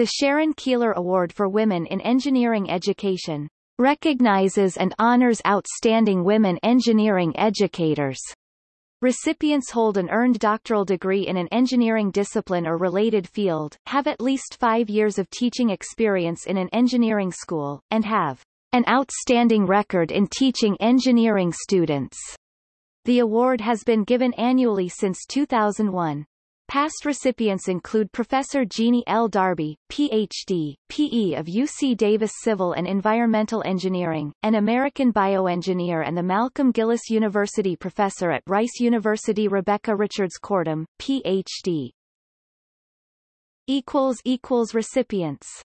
The Sharon Keillor Award for Women in Engineering Education recognizes and honors outstanding women engineering educators. Recipients hold an earned doctoral degree in an engineering discipline or related field, have at least five years of teaching experience in an engineering school, and have an outstanding record in teaching engineering students. The award has been given annually since 2001. Past recipients include Professor Jeannie L. Darby, Ph.D., PE of UC Davis Civil and Environmental Engineering, an American bioengineer and the Malcolm Gillis University professor at Rice University Rebecca Richards Kortum, Ph.D. Recipients